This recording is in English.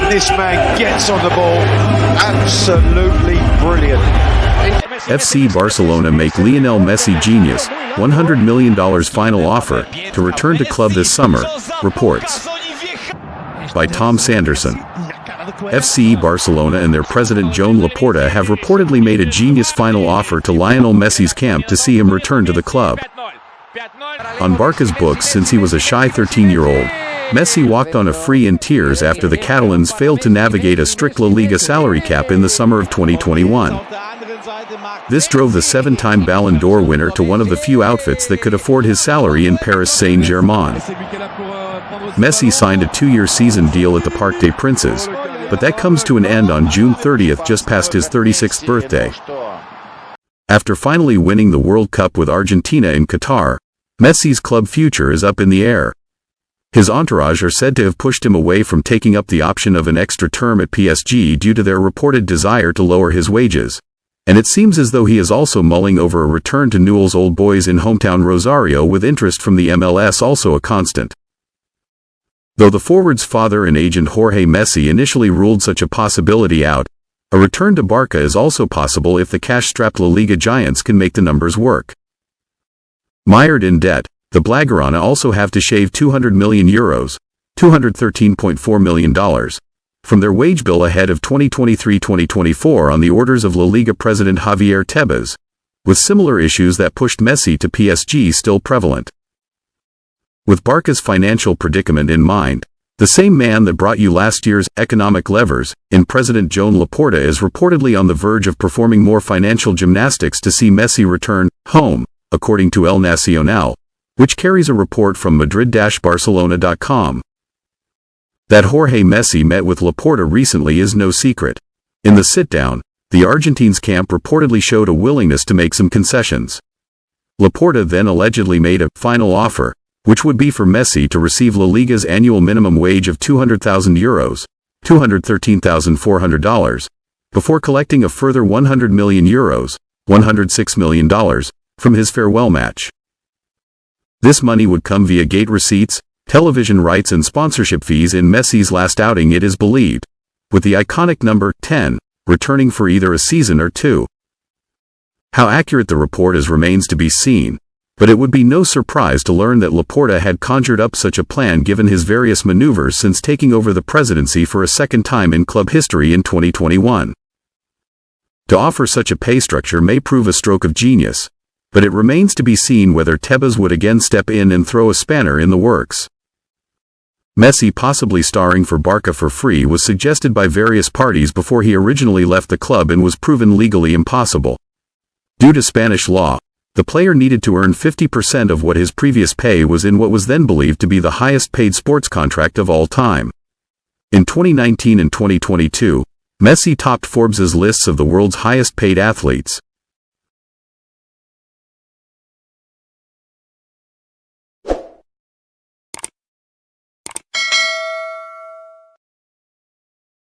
this man gets on the ball. Absolutely brilliant. FC Barcelona make Lionel Messi genius, $100 million final offer to return to club this summer, reports. By Tom Sanderson. FC Barcelona and their president Joan Laporta have reportedly made a genius final offer to Lionel Messi's camp to see him return to the club. On Barca's books since he was a shy 13-year-old, Messi walked on a free in tears after the Catalans failed to navigate a strict La Liga salary cap in the summer of 2021. This drove the seven-time Ballon d'Or winner to one of the few outfits that could afford his salary in Paris Saint-Germain. Messi signed a two-year season deal at the Parc des Princes, but that comes to an end on June 30th just past his 36th birthday. After finally winning the World Cup with Argentina in Qatar, Messi's club future is up in the air. His entourage are said to have pushed him away from taking up the option of an extra term at PSG due to their reported desire to lower his wages. And it seems as though he is also mulling over a return to Newell's Old Boys in hometown Rosario with interest from the MLS also a constant. Though the forward's father and agent Jorge Messi initially ruled such a possibility out, a return to Barca is also possible if the cash-strapped La Liga giants can make the numbers work. Mired in debt, the Blaugrana also have to shave 200 million euros, $213.4 million, from their wage bill ahead of 2023-2024 on the orders of La Liga president Javier Tebas, with similar issues that pushed Messi to PSG still prevalent. With Barca's financial predicament in mind, the same man that brought you last year's economic levers, in President Joan Laporta is reportedly on the verge of performing more financial gymnastics to see Messi return home, according to El Nacional, which carries a report from Madrid-Barcelona.com. That Jorge Messi met with Laporta recently is no secret. In the sit-down, the Argentines camp reportedly showed a willingness to make some concessions. Laporta then allegedly made a final offer, which would be for Messi to receive La Liga's annual minimum wage of 200,000 euros, $213,400, before collecting a further 100 million euros, $106 million, from his farewell match. This money would come via gate receipts, television rights and sponsorship fees in Messi's last outing it is believed, with the iconic number 10 returning for either a season or two. How accurate the report is remains to be seen, but it would be no surprise to learn that Laporta had conjured up such a plan given his various maneuvers since taking over the presidency for a second time in club history in 2021. To offer such a pay structure may prove a stroke of genius, but it remains to be seen whether Tebas would again step in and throw a spanner in the works. Messi possibly starring for Barca for free was suggested by various parties before he originally left the club and was proven legally impossible. Due to Spanish law, the player needed to earn 50% of what his previous pay was in what was then believed to be the highest paid sports contract of all time. In 2019 and 2022, Messi topped Forbes's lists of the world's highest paid athletes.